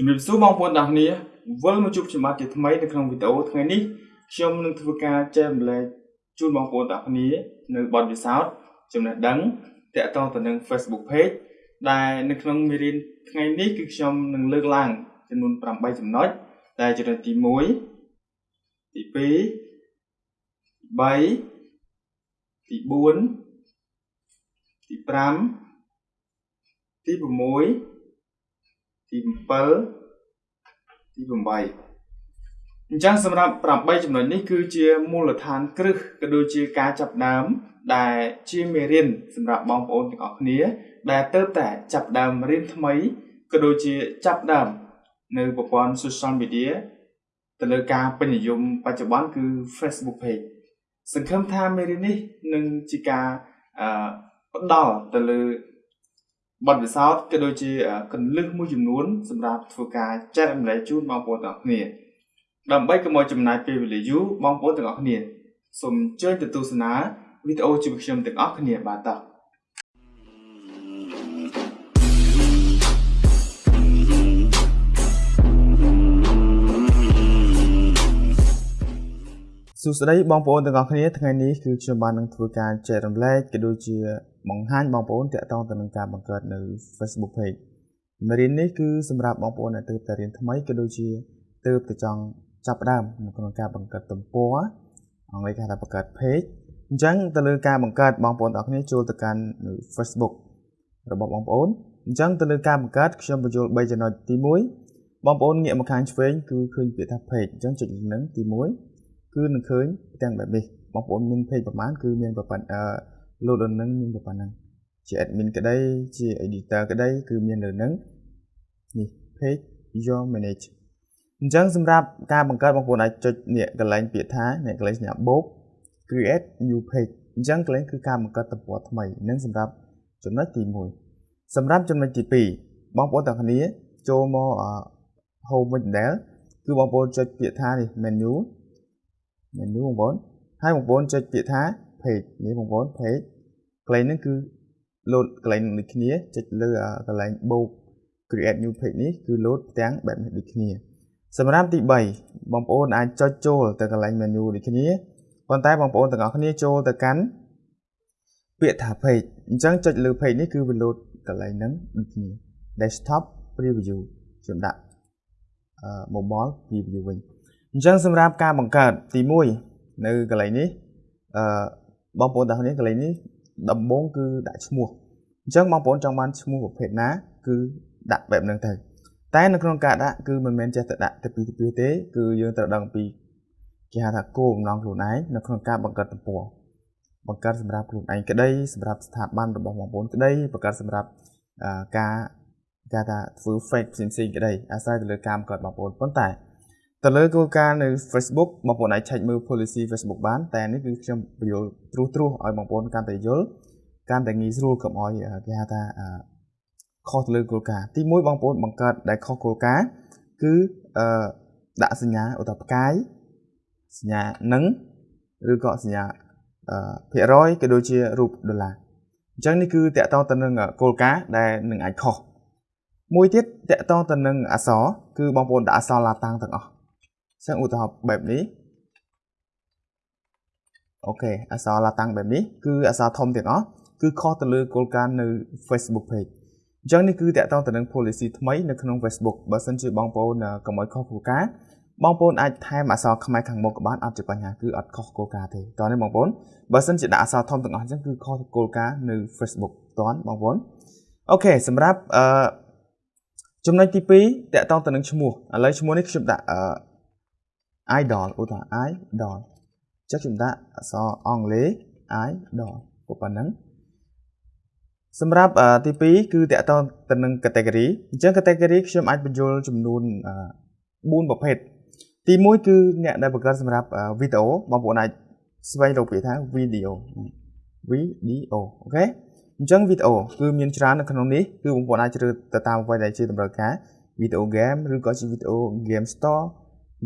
ជំរាបសួរបងប្អូនទាំងគ្នាវិលមកជួបខ្ញុំបាទជាថ្មីនៅក្នុងវីដេអូថ្ងៃនេះខ្ញុំនឹងធ្វើការចែករំលែកជូនបងប្អូនទាំងគ្នានៅបទពិសោធន៍ចំណេះដឹងទាក់ទងទៅនឹង Facebook Page ដែលនៅក្នុងមេរៀនថ្ងៃនេះគឺខ្ញុំនឹងលើកឡើងចំនួន8ចំណុចដែលចំណុចទី1ទី2ទី3ទី4ទី5ទី6 ទី7ទី8អញ្ចឹងសម្រាប់8ចំណុចនេះគឺជាមូលដ្ឋានគ្រឹះក៏ដូចជាការចាប់ដើមដែលជាមេរៀនសម្រាប់បងប្អូនទាំងអស់គ្នា ដែលទៅតែចាប់ដើមរៀនថ្មីក៏ដូចជាចាប់ដើមនៅប្រព័ន្ធ social media ទៅលើការពេញនិយមបច្ចុប្បន្នគឺ Facebook page សង្ឃឹមថាមេរៀននេះនឹងជាការអឺផ្ដល់ទៅលើ បទពិសោធន៍ក៏ដូចជាកន្លឹះមួយចំនួនសម្រាប់ធ្វើការចែករំលែកជូនបងប្អូនទាំងអស់គ្នាដើម្បីកុំឲ្យចំណាយពេលវេលាយូរបងប្អូនទាំងអស់គ្នាសូមអញ្ជើញទៅទស្សនាវីដេអូជាមួយខ្ញុំទាំងអស់គ្នាបាទតោះ សួស្តីបងប្អូនទាំងអស់គ្នាថ្ងៃនេះគឺខ្ញុំបាននឹងធ្វើការចែករំលែកក៏ដូចជាបង្ហាញបងប្អូនតាក់ទងទៅនឹងការបង្កើតនៅ Facebook page មេរៀននេះគឺសម្រាប់បងប្អូនដែលទើបតែរៀនថ្មីក៏ដូចជាទើបតែចង់ចាប់ផ្ដើមនៅក្នុងការបង្កើតទំព័រអង់គ្លេសគេហៅថាបង្កើត page អញ្ចឹងទៅលើការបង្កើតបងប្អូនទាំងគ្នាចូលទៅកាន់នៅ Facebook របស់បងប្អូនអញ្ចឹងទៅលើការបង្កើតខ្ញុំបញ្ចូល3ចំណុចទី1បងប្អូនងាកមកខាងឆ្វេងគឺឃើញពាក្យថា page អញ្ចឹងចុចលើនឹងទី1 គឺនឹងឃើញផ្ទាំងបែបនេះបងប្អូនមាន page ប្រហែលគឺមានប្រព័ន្ធអឺ load លើនឹងមានប៉ុណ្ណឹងជា admin ក្តីជា editor ក្តីគឺមានលើនឹងនេះ page your manage អញ្ចឹងសម្រាប់ការបង្កើតបងប្អូនអាចចុចនេះកន្លែងពាក្យថានេះកន្លែងសញ្ញាបូក create new page អញ្ចឹងកន្លែងគឺការបង្កើតទំព័រថ្មីនឹងសម្រាប់ចំណុចទី1សម្រាប់ចំណុចទី2បងប្អូនទាំងគ្នាចូលមក home វិញដែរគឺបងប្អូនចុចពាក្យថានេះ menu menu បងប្អូនហើយបងប្អូនចុចពាក្យថា page នេះបងប្អូន page កន្លែងនេះគឺ load កន្លែងដូចគ្នាចុចលើកន្លែងបូក create new page នេះគឺ load ផ្ទាំងបែបនេះដូចគ្នា សម្រាប់ទី3បងប្អូនអាចចុចចូលទៅកន្លែង menu ដូចគ្នាប៉ុន្តែបងប្អូនទាំងអស់គ្នាចូលទៅកាន់ពាក្យថា page អញ្ចឹងចុចលើ page នេះគឺវា load កន្លែងហ្នឹងដូចគ្នា desktop preview ខ្ញុំដាក់អឺ mobile preview វិញ អញ្ចឹងសម្រាប់ការបង្កើតទី1នៅកន្លែងនេះអឺបងប្អូនទាំងគ្នាកន្លែងនេះដំបូងគឺដាក់ឈ្មោះអញ្ចឹងបងប្អូនចង់បានឈ្មោះប្រភេទណា គឺដាក់បែបហ្នឹងទៅតែនៅក្នុងការដាក់គឺមិនមែនចេះតែដាក់ទៅពីទៅពីទេ គឺយើងត្រូវដឹងពីគេហៅថាគោលបំណងខ្លួនឯងនៅក្នុងការបង្កើតទំព័របង្កើតសម្រាប់ខ្លួនឯងក្តីសម្រាប់ស្ថាប័នរបស់បងប្អូនក្តីបង្កើតសម្រាប់ការគេថាធ្វើ fake ផ្សេងៗក្តីអាស្រ័យទៅលើការបង្កើតបងប្អូនប៉ុន្តែ ទៅលើគោលការណ៍នៅ Facebook បងប្អូនអាច check មើល policy Facebook បាន តែនេះគឺខ្ញុំបញ្យល់ត្រួសត្រាសឲ្យបងប្អូនកាន់តែយល់កាន់តែងាយស្រួលកុំឲ្យគេហៅថាខុសទៅលើគោលការណ៍ទី1បងប្អូនបង្កើតដែលខុសគោលការណ៍គឺអឺដាក់សញ្ញាឧទាហរណ៍ផ្កាយសញ្ញានឹងឬក៏សញ្ញាអឺភាគរយក៏ដូចជារូបដុល្លារអញ្ចឹងនេះគឺតកតងទៅនឹងគោលការណ៍ដែលនឹងអាចខុសមួយទៀតតកតងទៅនឹងអក្សរគឺបងប្អូនដាក់អក្សរឡាតាំងទាំងអស់ ចឹងឧទាហរណ៍បែបនេះអូខេអក្សរឡាតាំងបែបនេះគឺអក្សរធំទាំងអស់គឺខុសទៅលើគោលការណ៍នៅ Facebook page អញ្ចឹងនេះគឺតកតងទៅនឹង policy ថ្មីនៅក្នុង Facebook បើសិនជាបងប្អូនកុំឲ្យខុសគោលការណ៍បងប្អូនអាចថែមអក្សរខ្មែរខាងមុខក៏បានអត់ជាបញ្ហាគឺអត់ខុសគោលការណ៍ទេតោះនេះបងប្អូនបើសិនជាដាក់អក្សរធំទាំងអស់អញ្ចឹងគឺខុសគោលការណ៍នៅ Facebook តោះបងប្អូនអូខេសម្រាប់អឺចំណុចទី2តកតងទៅនឹងឈ្មោះឥឡូវឈ្មោះនេះខ្ញុំដាក់អឺ idol ឧទាហរណ៍ idol ចុះខ្ញុំដាក់អក្សរអង់គ្លេស idol ប៉ុណ្ណឹងសម្រាប់ទី2គឺតកតងទៅនឹង category អញ្ចឹង category ខ្ញុំអាចបញ្យល់ចំនួន4ប្រភេទទី1គឺអ្នកដែលបង្កើតសម្រាប់វីដេអូបងប្អូនអាចស្វែងរកពាក្យថា video video អូខេអញ្ចឹងវីដេអូគឺមានច្រើននៅក្នុងនេះគឺបងប្អូនអាចជ្រើសទៅតាមអ្វីដែលជាតម្រូវការ video game ឬក៏ជា video game store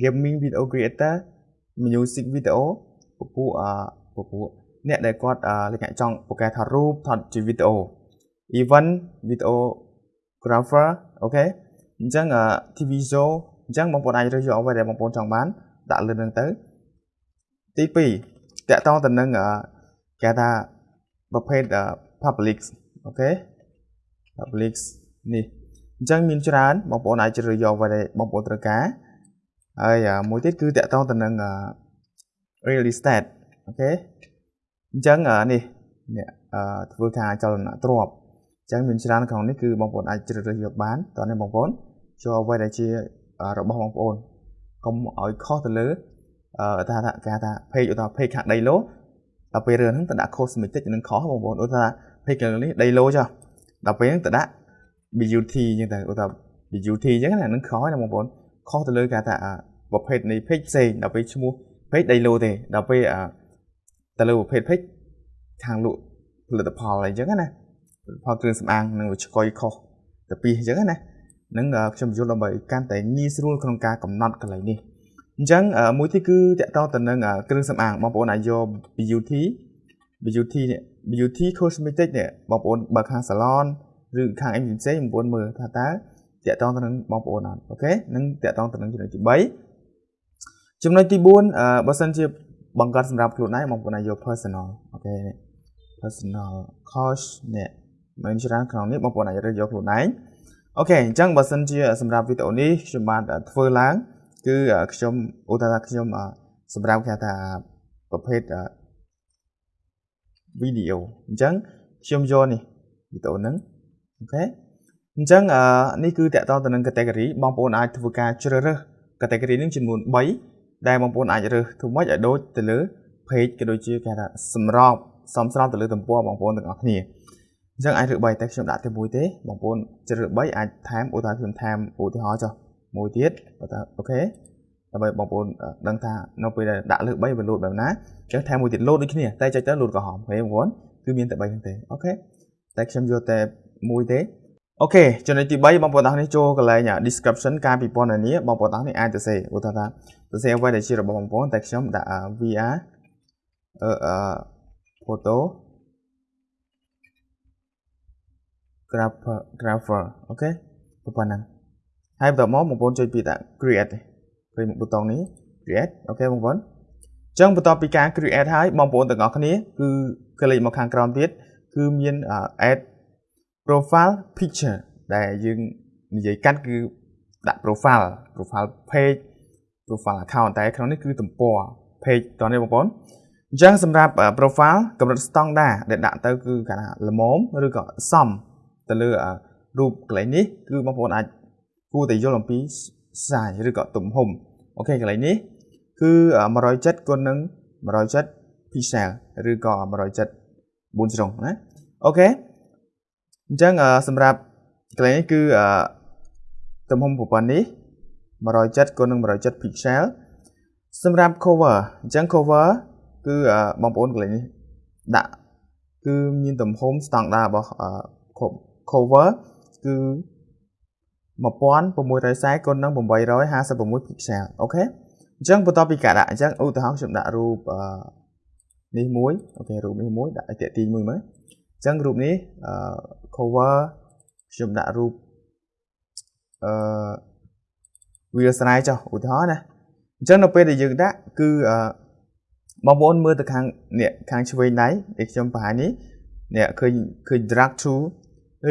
gaming video creator music video ពពួកពពួកអ្នកដែលគាត់លក្ខណៈចង់ពូកែថតរូបថតជាវីដេអូ event videographer អូខេអអញ្ចឹង TV show អញ្ចឹងបងប្អូនអាចរើសយកអ្វីដែលបងប្អូនចង់បានដាក់លើនឹងទៅទី2តាក់ទងទៅនឹងគេថាប្រភេទ public អូខេ public នេះអញ្ចឹងមានច្រើនបងប្អូនអាចជ្រើសយកអ្វីដែលបងប្អូនត្រូវការ ហើយមួយទៀតគឺតាក់ទងទៅនឹង real estate អូខេអញ្ចឹងនេះនេះធ្វើការចលនាទ្រព្យអញ្ចឹងមានច្រើនក្នុងនេះគឺបងប្អូនអាចជ្រើសរើសយកបានតោះនេះបងប្អូនចូលអ្វីដែលជារបស់បងប្អូនកុំឲ្យខុសទៅលើអឺថាថាគេថា page ឧទាហរណ៍ page ខាងដីឡូដល់ពេលរឿងហ្នឹងទៅដាក់ cosmetic នឹងខុសបងប្អូនឧទាហរណ៍ page ខាងនេះដីឡូចុះដល់ពេលហ្នឹងទៅដាក់ beauty អញ្ចឹងទៅឧទាហរណ៍ beauty អញ្ចឹងណានឹងខុសណាបងប្អូន ខុសទៅលើគេថាប្រភេទនៃ page ផ្សេងដល់ពេលឈ្មោះ page ដីឡូទេដល់ពេលទៅលើប្រភេទ page ខាងលក់ផលិតផលអីចឹងណាផលគ្រឿងសម្អាងនឹងឆ្កុយខុសទៅពីអញ្ចឹងណានឹងខ្ញុំយល់ដើម្បីកាន់តែងាយស្រួលក្នុងការកំណត់កន្លែងនេះអញ្ចឹងមួយទីគឺតកតទៅនឹងគ្រឿងសម្អាងបងប្អូនអាចយក beauty beauty នេះ beauty cosmetic នេះបងប្អូនបើខាង salon ឬខាង agency បងប្អូនមើលថាតើ តកតទៅនឹងបងប្អូនអត់ OK នឹងតកតទៅនឹងចំណុចទី3ចំណុចទី4បើសិនជាបង្កើតសម្រាប់ខ្លួនឯងបងប្អូនអាចយក personal OK personal coach នេះមានច្រើនក្នុងនេះបងប្អូនអាចរើសយកខ្លួនឯង OK អញ្ចឹងបើសិនជាសម្រាប់វីដេអូនេះខ្ញុំបានធ្វើឡើងគឺខ្ញុំឧទាហរណ៍ខ្ញុំសម្រាប់គេថាប្រភេទវីដេអូអញ្ចឹងខ្ញុំយកនេះវីដេអូហ្នឹងអូខេ អញ្ចឹងនេះគឺតកតទៅនឹង category បងប្អូនអាចធ្វើការជ្រើសរើស category នេះចំនួន3ដែលបងប្អូនអាចរើសធ្វើម៉េចឲ្យដូចទៅលើ page ក៏ដូចជាគេថាសម្របសមស្របទៅលើទំព័របងប្អូនទាំងអស់គ្នាអញ្ចឹងអាចរើស3តែខ្ញុំដាក់តែមួយទេបងប្អូនជ្រើស3អាចថែមឧទាហរណ៍ខ្ញុំថែមឧទាហរណ៍ចុះមួយទៀតអូខេដើម្បីបងប្អូនដឹងថានៅពេលដែលដាក់លើ3វាលោតបែបណាអញ្ចឹងថែមមួយទៀតលោតដូចគ្នាតែចុចទៅលោតក្រហមហេបងប្អូនគឺមានតែ3ហ្នឹងទេ OK តែខ្ញុំយកតែមួយទេ អូខេចំណុចទី3បងប្អូនទាំងនេះចូលកន្លែង description ការពិពណ៌នាបងប្អូនទាំងនេះអាចទៅសរសេរឧទាហរណ៍ទៅសរសេរអ្វីដែលជារបស់បងប្អូនតែខ្ញុំដាក់ VR អឺ photographer grapher OKប៉ុណ្ណឹងហើយបន្តមកបងប្អូនចុចពីដាក់ create ឃើញប៊ូតុងនេះ create អូខេបងប្អូនអញ្ចឹងបន្ទាប់ពីការ create ហើយបងប្អូនទាំងអស់គ្នាគឺក្លិចមកខាងក្រោមទៀតគឺមាន add profile picture ដែលយើងនិយាយកាត់គឺដាក់ profile profile page profile account តែក្នុងនេះគឺទំព័រ page តោះនេះបងប្អូនអញ្ចឹងសម្រាប់ profile កម្រិតស្តង់ដាដែលដាក់ទៅគឺគេថាល្មមឬក៏សមទៅលើរូបកន្លែងនេះគឺបងប្អូនអាចគួរតែយល់អំពី size ឬក៏ទំហំអូខេកន្លែងនេះគឺ170គុណនឹង170 pixel ឬក៏170 4ជ្រុងណាអូខេ អញ្ចឹងសម្រាប់កន្លែងនេះគឺទំហំប្រព័ន្ធនេះ170គុណនឹង170 pixel សម្រាប់ cover អញ្ចឹង cover គឺបងប្អូនកន្លែងនេះដាក់គឺមានទំហំស្តង់ដារបស់ cover គឺ1640គុណនឹង856 pixel អូខេអញ្ចឹងបន្ទាប់ពីការដាក់អញ្ចឹងឧទាហរណ៍ខ្ញុំដាក់រូបនេះមួយអូខេរូបនេះមួយដាក់ឲ្យតាក់ទាញមួយមើលអញ្ចឹងរូបនេះ cover ខ្ញុំដាក់រូបអឺវាស្រ័យចុះឧទាហរណ៍ណាអញ្ចឹងនៅពេលដែលយើងដាក់គឺបងប្អូនមើលទៅខាងនេះខាងឆ្វេងដៃដែលខ្ញុំបង្ហាញនេះនេះឃើញឃើញ drag to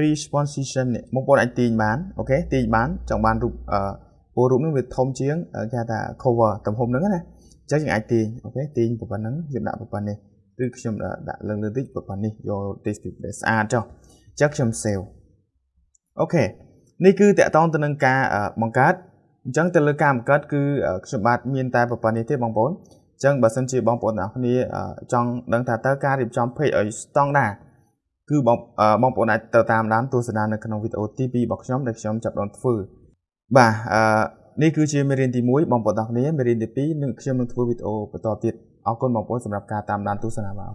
responsition នេះបងប្អូនអាចទាញបានអូខេទាញបានចង់បានរូបអឺពលរូបនេះវាធំជាងគេហៅថា cover ទំហំហ្នឹងណាអញ្ចឹងយើងអាចទាញអូខេទាញប៉ុណ្ណឹងយើងដាក់ប៉ុណ្ណេះឬខ្ញុំដាក់លើលើតិចប៉ុណ្ណេះយក text ដែលស្អាតចុះអញ្ចឹងខ្ញុំ save អូខេនេះគឺតកតងទៅនឹងការបង្កើតអញ្ចឹងទៅលើការបង្កើតគឺខ្ញុំបាទមានតែប៉ុណ្ណេះទេបងប្អូនអញ្ចឹងបើសិនជាបងប្អូនទាំងគ្នាចង់ដឹងថាតើការរៀបចំ page ឲ្យស្តង់ដារគឺបងបងប្អូនអាចទៅតាមដានទស្សនានៅក្នុងវីដេអូទី2របស់ខ្ញុំដែលខ្ញុំចាប់ផ្ដើមធ្វើបាទអឺនេះគឺជាមេរៀនទី1បងប្អូនទាំងគ្នាមេរៀនទី2នឹងខ្ញុំនឹងធ្វើវីដេអូបន្តទៀតអរគុណបងប្អូនសម្រាប់ការតាមដានទស្សនាបាទ